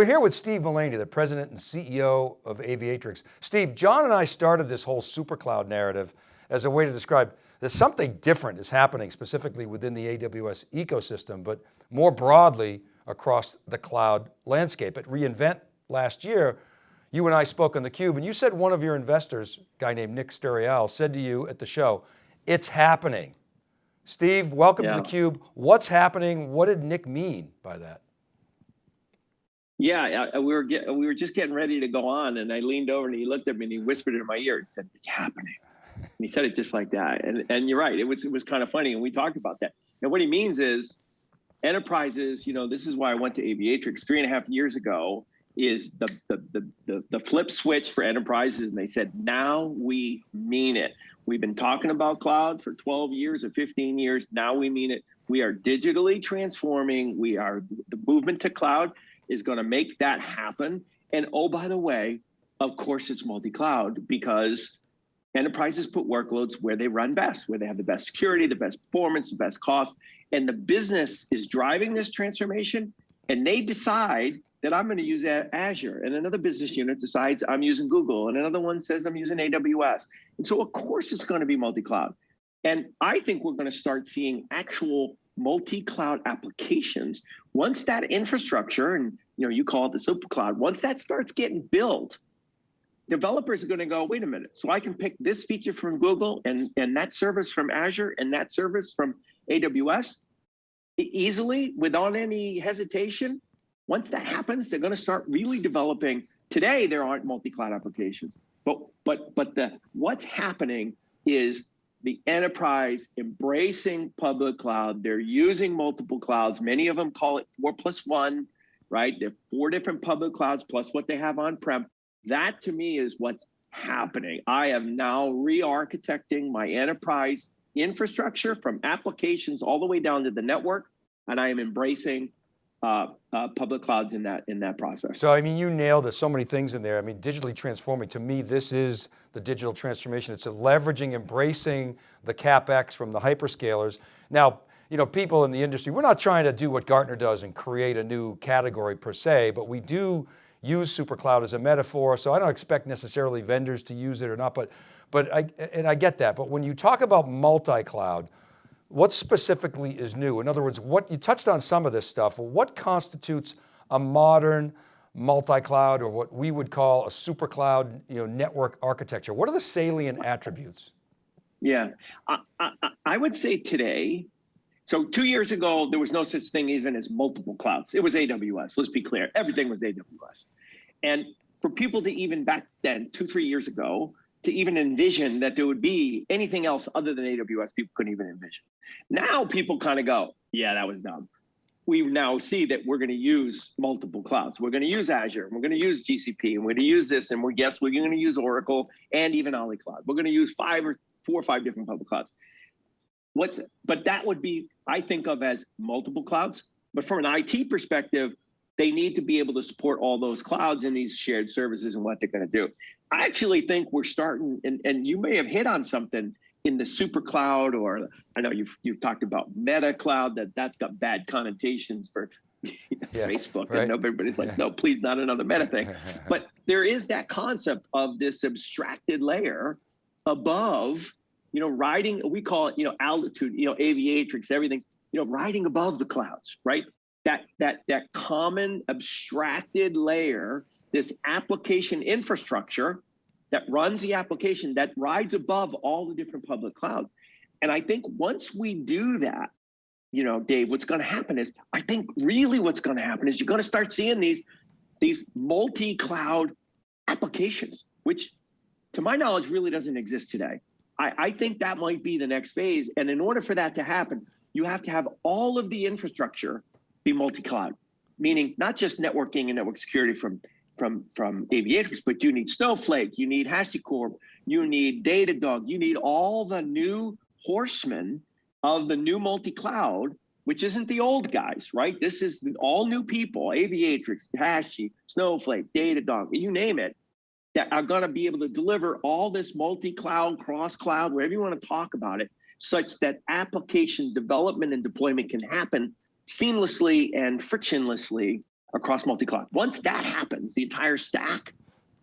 We're here with Steve Mullaney, the president and CEO of Aviatrix. Steve, John and I started this whole supercloud narrative as a way to describe that something different is happening specifically within the AWS ecosystem, but more broadly across the cloud landscape. At reInvent last year, you and I spoke on theCUBE and you said one of your investors, a guy named Nick Sturiale, said to you at the show, it's happening. Steve, welcome yeah. to theCUBE. What's happening? What did Nick mean by that? Yeah, we were get, we were just getting ready to go on, and I leaned over and he looked at me and he whispered in my ear and said, "It's happening." And he said it just like that, and and you're right. It was it was kind of funny, and we talked about that. And what he means is, enterprises. You know, this is why I went to Aviatrix three and a half years ago. Is the the the the, the flip switch for enterprises, and they said, "Now we mean it." We've been talking about cloud for 12 years or 15 years. Now we mean it. We are digitally transforming. We are the movement to cloud is going to make that happen. And oh, by the way, of course, it's multi-cloud because enterprises put workloads where they run best, where they have the best security, the best performance, the best cost. And the business is driving this transformation and they decide that I'm going to use Azure and another business unit decides I'm using Google and another one says I'm using AWS. And so of course it's going to be multi-cloud. And I think we're going to start seeing actual multi-cloud applications, once that infrastructure, and you know, you call it the super cloud, once that starts getting built, developers are going to go, wait a minute, so I can pick this feature from Google and, and that service from Azure and that service from AWS easily without any hesitation. Once that happens, they're going to start really developing. Today, there aren't multi-cloud applications, but but but the what's happening is the enterprise embracing public cloud. They're using multiple clouds. Many of them call it four plus one, right? They're four different public clouds plus what they have on-prem. That to me is what's happening. I am now re-architecting my enterprise infrastructure from applications all the way down to the network, and I am embracing uh, uh, public clouds in that in that process. So I mean, you nailed it, so many things in there. I mean, digitally transforming, to me, this is the digital transformation. It's a leveraging, embracing the CapEx from the hyperscalers. Now, you know, people in the industry, we're not trying to do what Gartner does and create a new category per se, but we do use super cloud as a metaphor. So I don't expect necessarily vendors to use it or not, but, but I, and I get that. But when you talk about multi-cloud, what specifically is new? In other words, what you touched on some of this stuff. What constitutes a modern multi-cloud or what we would call a super cloud you know, network architecture? What are the salient attributes? Yeah, I, I, I would say today, so two years ago, there was no such thing even as multiple clouds. It was AWS, let's be clear. Everything was AWS. And for people to even back then, two, three years ago, to even envision that there would be anything else other than AWS, people couldn't even envision. Now people kind of go, yeah, that was dumb. We now see that we're going to use multiple clouds. We're going to use Azure, we're going to use GCP, and we're going to use this, and we're guess we're going to use Oracle and even Ali Cloud. We're going to use five or four or five different public clouds. What's but that would be I think of as multiple clouds. But from an IT perspective, they need to be able to support all those clouds and these shared services and what they're going to do. I actually think we're starting, and, and you may have hit on something in the super cloud, or I know you've you've talked about meta cloud that that's got bad connotations for yeah, Facebook, right. and everybody's like, yeah. no, please, not another meta thing. but there is that concept of this abstracted layer above, you know, riding. We call it, you know, altitude, you know, aviatrix, everything's, you know, riding above the clouds, right? that that that common abstracted layer, this application infrastructure that runs the application that rides above all the different public clouds. And I think once we do that, you know, Dave, what's going to happen is I think really what's going to happen is you're going to start seeing these these multi-cloud applications, which to my knowledge really doesn't exist today. I, I think that might be the next phase. And in order for that to happen, you have to have all of the infrastructure be multi-cloud, meaning not just networking and network security from from from Aviatrix, but you need Snowflake, you need HashiCorp, you need Datadog, you need all the new horsemen of the new multi-cloud, which isn't the old guys, right? This is all new people, Aviatrix, Hashi, Snowflake, Datadog, you name it, that are going to be able to deliver all this multi-cloud, cross-cloud, wherever you want to talk about it, such that application development and deployment can happen seamlessly and frictionlessly across multi-cloud. Once that happens, the entire stack,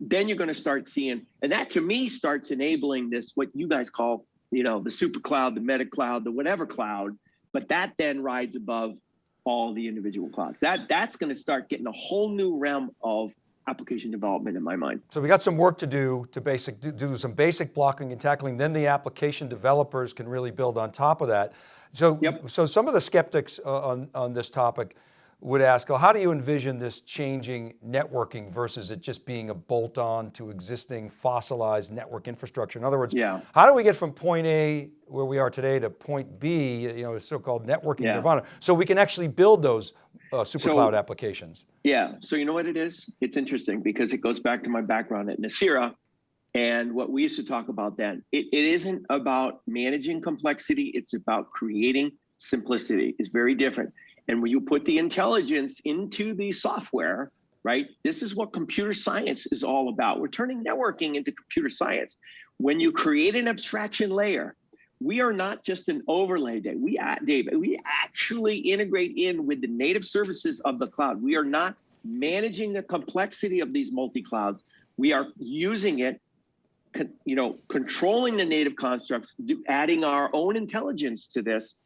then you're going to start seeing, and that to me starts enabling this, what you guys call, you know, the super cloud, the meta cloud, the whatever cloud, but that then rides above all the individual clouds. That That's going to start getting a whole new realm of application development in my mind. So we got some work to do to basic, do, do some basic blocking and tackling, then the application developers can really build on top of that. So, Yep. so some of the skeptics uh, on, on this topic would ask, well, how do you envision this changing networking versus it just being a bolt on to existing fossilized network infrastructure? In other words, Yeah. how do we get from point A where we are today to point B, you know, so-called networking Yeah. nirvana, so we can actually build those uh, super So- cloud applications? Yeah. So you know what it is? It's interesting because it goes back to my background at Nicira and what we used to talk about then. It, it isn't about managing complexity. It's about creating simplicity. It's very different. And when you put the intelligence into the software, right? This is what computer science is all about. We're turning networking into computer science. When you create an abstraction layer, we are not just an overlay day. We, Dave, we actually integrate in with the native services of the cloud. We are not managing the complexity of these multi-clouds. We are using it, you know, controlling the native constructs, adding our own intelligence to this,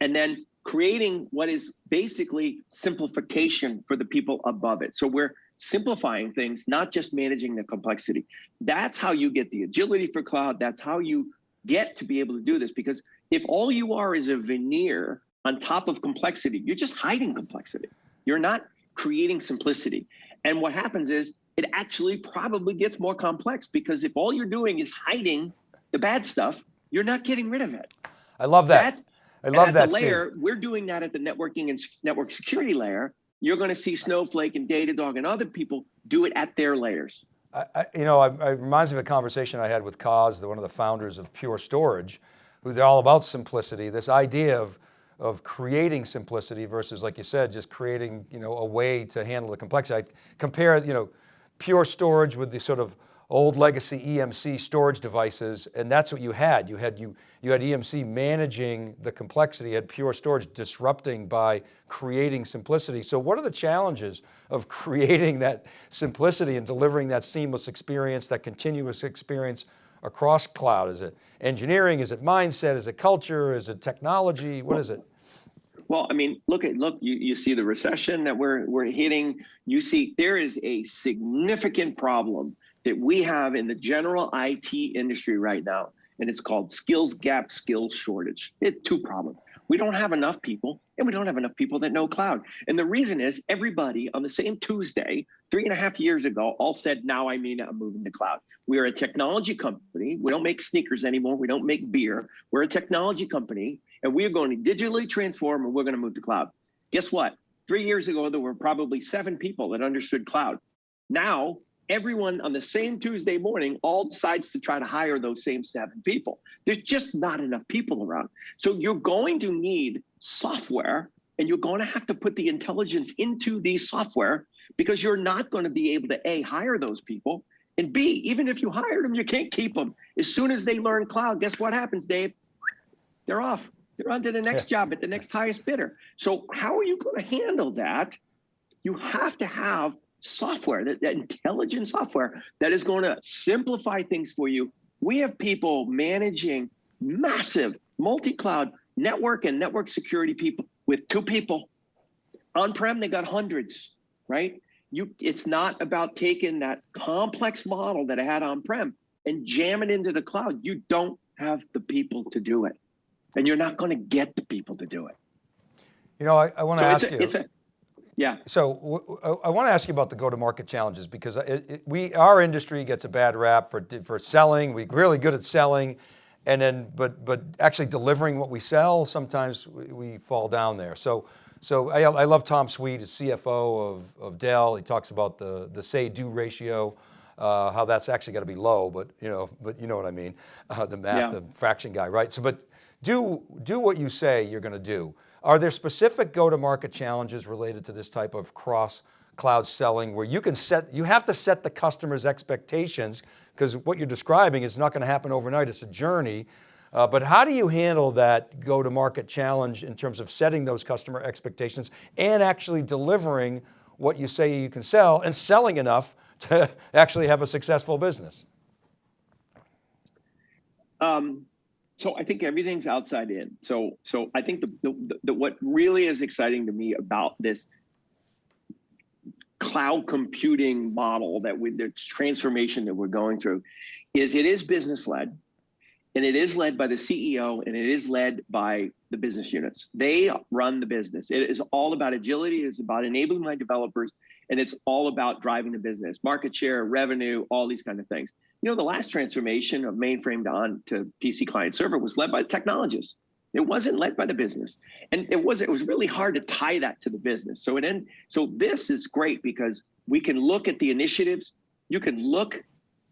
and then creating what is basically simplification for the people above it. So we're simplifying things, not just managing the complexity. That's how you get the agility for cloud. That's how you get to be able to do this. Because if all you are is a veneer on top of complexity, you're just hiding complexity. You're not creating simplicity. And what happens is it actually probably gets more complex because if all you're doing is hiding the bad stuff, you're not getting rid of it. I love that. That's- I and love at that, the Steve. layer, we're doing that at the networking and network security layer. You're going to see Snowflake and Datadog and other people do it at their layers. I, I, you know, it it reminds me of a conversation I had with Coz, the- one of the founders of Pure Storage, who's all about simplicity, this idea of, of creating simplicity versus, like you said, just creating, you know, a way to handle the complexity. I compare, you know, Pure Storage with the sort of old legacy EMC storage devices, and that's what you had. You had, you, you had EMC managing the complexity, had Pure Storage disrupting by creating simplicity. So what are the challenges of creating that simplicity and delivering that seamless experience, that continuous experience across cloud? Is it engineering, is it mindset, is it culture, is it technology, what is it? Well, I mean, look at look. You, you see the recession that we're we're hitting. You see there is a significant problem that we have in the general IT industry right now, and it's called skills gap, skills shortage. It's two problems. We don't have enough people, and we don't have enough people that know cloud. And the reason is everybody on the same Tuesday, three and a half years ago, all said, "Now I mean I'm moving to cloud." We are a technology company. We don't make sneakers anymore. We don't make beer. We're a technology company, and we are going to digitally transform, and we're going to move to cloud. Guess what? Three years ago, there were probably seven people that understood cloud. Now, everyone on the same Tuesday morning all decides to try to hire those same seven people. There's just not enough people around. So you're going to need software and you're going to have to put the intelligence into the software because you're not going to be able to A, hire those people, and B, even if you hired them, you can't keep them. As soon as they learn cloud, guess what happens, Dave? They're off. They're on to the next job at the next highest bidder. So how are you going to handle that? You have to have software, that, that intelligent software that is going to simplify things for you. We have people managing massive multi-cloud network and network security people with two people. On-prem, they got hundreds, right? You, it's not about taking that complex model that I had on-prem and jam it into the cloud. You don't have the people to do it. And you're not going to get the people to do it. You know, I, I want to So ask it's a, you. it's a, yeah. So I want to ask you about the go-to-market challenges because it, it, we, our industry gets a bad rap for, for selling. We're really good at selling and then, but, but actually delivering what we sell, sometimes we, we fall down there. So, so I, I love Tom Sweet, as CFO of, of Dell. He talks about the, the say-do ratio, uh, how that's actually got to be low, but you know, but you know what I mean, uh, the math, Yeah. the fraction guy, right? So, but do, do what you say you're going to do. Are there specific go-to-market challenges related to this type of cross cloud selling where you can set, you have to set the customer's expectations because what you're describing is not going to happen overnight, it's a journey. Uh, but how do you handle that go-to-market challenge in terms of setting those customer expectations and actually delivering what you say you can sell and selling enough to actually have a successful business? Um, so I think everything's outside in. So so I think the, the, the what really is exciting to me about this cloud computing model that we the transformation that we're going through is it is business led and it is led by the CEO and it is led by the business units. They run the business. It is all about agility, it is about enabling my developers, and it's all about driving the business, market share, revenue, all these kind of things. You know, the last transformation of mainframe to on to PC client server was led by the technologists. It wasn't led by the business, and it was it was really hard to tie that to the business. So it end, so this is great because we can look at the initiatives. You can look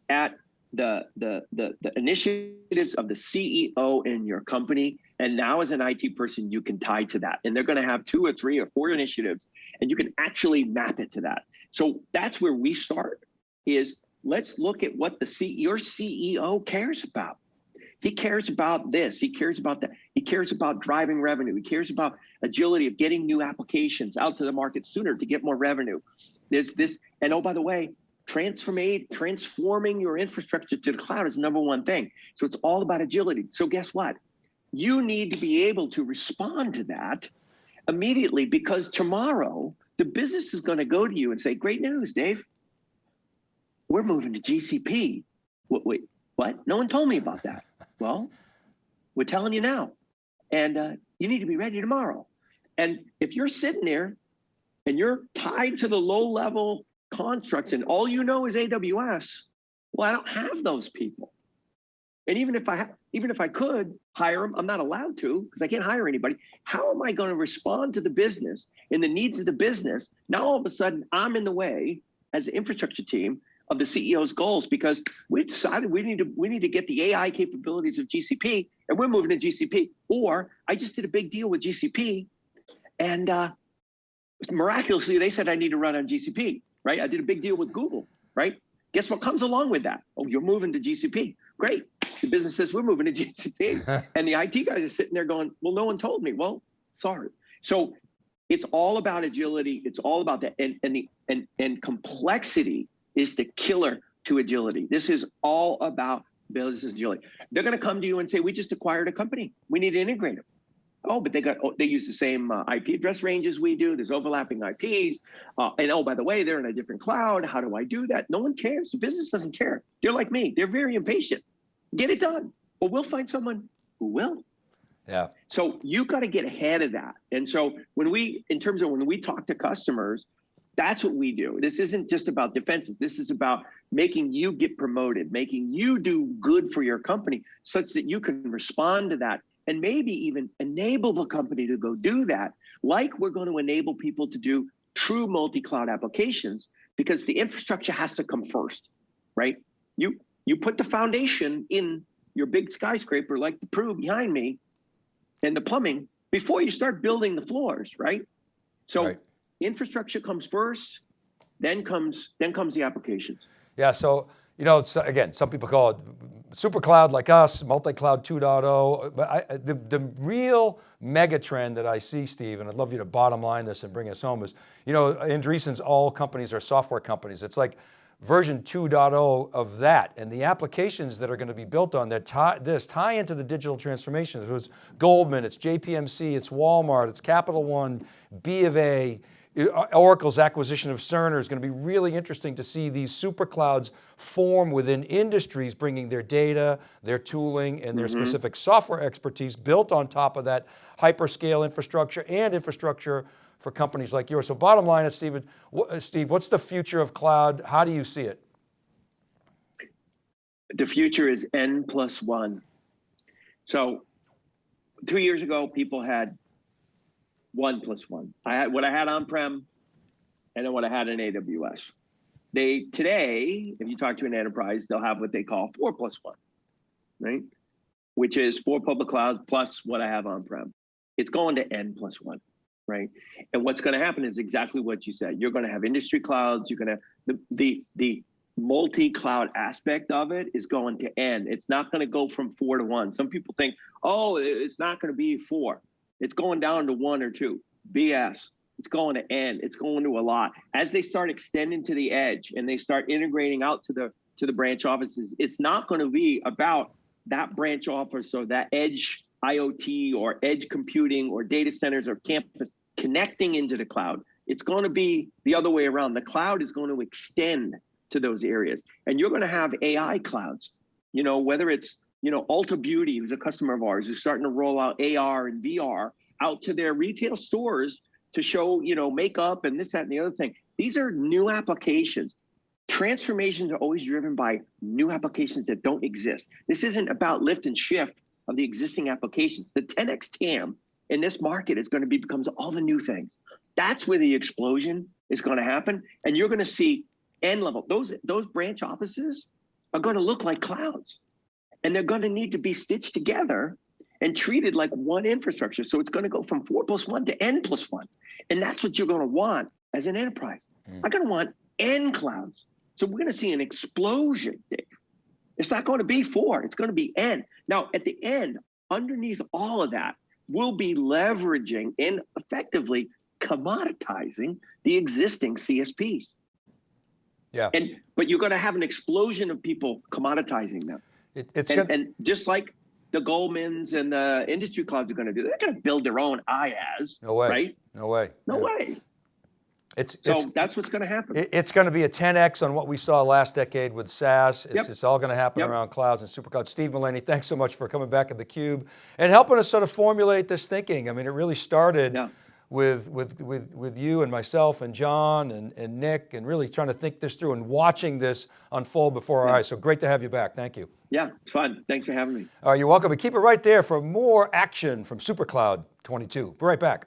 at the, the, the, the initiatives of the CEO in your company. And now as an IT person, you can tie to that. And they're going to have two or three or four initiatives and you can actually map it to that. So that's where we start is let's look at what the C, your CEO cares about. He cares about this. He cares about that. He cares about driving revenue. He cares about agility of getting new applications out to the market sooner to get more revenue. There's this, and oh, by the way, transforming transforming your infrastructure to the cloud is number one thing. So it's all about agility. So guess what? You need to be able to respond to that immediately because tomorrow the business is going to go to you and say, "Great news, Dave. We're moving to GCP." Wait, wait what? No one told me about that. Well, we're telling you now, and uh, you need to be ready tomorrow. And if you're sitting there and you're tied to the low level constructs and all you know is AWS, well, I don't have those people. And even if I even if I could hire them, I'm not allowed to because I can't hire anybody. How am I going to respond to the business and the needs of the business? Now all of a sudden I'm in the way as an infrastructure team of the CEO's goals because we decided we need to we need to get the AI capabilities of GCP and we're moving to GCP. Or I just did a big deal with GCP and uh, miraculously they said I need to run on GCP right? I did a big deal with Google, right? Guess what comes along with that? Oh, you're moving to GCP. Great. The business says we're moving to GCP. and the IT guys are sitting there going, well, no one told me. Well, sorry. So it's all about agility. It's all about that. And, and, the, and, and complexity is the killer to agility. This is all about business agility. They're going to come to you and say, we just acquired a company. We need to integrate them. Oh, but they got oh, they use the same uh, IP address range as we do. There's overlapping IPs, uh, and oh, by the way, they're in a different cloud. How do I do that? No one cares. The business doesn't care. They're like me. They're very impatient. Get it done. But we'll find someone who will. Yeah. So you got to get ahead of that. And so when we, in terms of when we talk to customers, that's what we do. This isn't just about defenses. This is about making you get promoted, making you do good for your company such that you can respond to that and maybe even enable the company to go do that, like we're going to enable people to do true multi-cloud applications, because the infrastructure has to come first, right? You you put the foundation in your big skyscraper like the Pru behind me, and the plumbing before you start building the floors, right? So right. Infrastructure comes first, then comes then comes the applications. Yeah. So you know, again, some people call it super cloud like us, multi-cloud 2.0, but I, the, the real mega trend that I see, Steve, and I'd love you to bottom line this and bring us home is, you know, Andreessen's all companies are software companies. It's like version 2.0 of that and the applications that are going to be built on that tie, this tie into the digital transformation. It was Goldman, it's JPMC, it's Walmart, it's Capital One, B of A, Oracle's acquisition of Cerner is going to be really interesting to see these super clouds form within industries, bringing their data, their tooling, and their mm -hmm. specific software expertise built on top of that hyperscale infrastructure and infrastructure for companies like yours. So bottom line is, Steve, uh, Steve, what's the future of cloud? How do you see it? The future is N plus one. So two years ago, people had one plus one. I had what I had on-prem and then what I had in AWS. They today, if you talk to an enterprise, they'll have what they call four plus one, right? Which is four public clouds plus what I have on-prem. It's going to N plus one, right? And what's going to happen is exactly what you said. You're going to have industry clouds. You're going to the the the multi-cloud aspect of it is going to end. It's not going to go from four to one. Some people think, oh, it's not going to be four. It's going down to one or two. BS. it's going to end. It's going to a lot. As they start extending to the edge and they start integrating out to the to the branch offices, it's not going to be about that branch office or that edge IoT or edge computing or data centers or campus connecting into the cloud. It's going to be the other way around. The cloud is going to extend to those areas. And you're going to have AI clouds, you know, whether it's, you know, Ulta Beauty, who's a customer of ours, who's starting to roll out AR and VR out to their retail stores to show, you know, makeup and this, that, and the other thing. These are new applications. Transformations are always driven by new applications that don't exist. This isn't about lift and shift of the existing applications. The 10x TAM in this market is going to be becomes all the new things. That's where the explosion is going to happen, and you're going to see end level. Those those branch offices are going to look like clouds, and they're going to need to be stitched together and treated like one infrastructure. So it's going to go from four plus one to n plus one, and that's what you're going to want as an enterprise. Mm. I'm going to want n clouds. So we're going to see an explosion, Dave. It's not going to be four, it's going to be N. Now, at the end, underneath all of that, we'll be leveraging and effectively commoditizing the existing CSPs. Yeah. And but you're going to have an explosion of people commoditizing them. It, it's And, and just like the Goldmans and the industry clouds are going to do, they're going to build their own IaaS, no way, right? no way. No Yeah. way. It's, So it's, that's what's going to happen. It- It's going to be a 10X on what we saw last decade with SaaS. It's, Yep. it's all going to happen Yep. around clouds and superclouds. Steve Mullaney, thanks so much for coming back at theCUBE and helping us sort of formulate this thinking. I mean, it really started Yeah. With, with, with, with you and myself and John and, and Nick and really trying to think this through and watching this unfold before our Yeah. eyes. So great to have you back, thank you. yeah, it's fun. Thanks for having me. All right, you're welcome, but keep it right there for more action from SuperCloud 22. Be right back.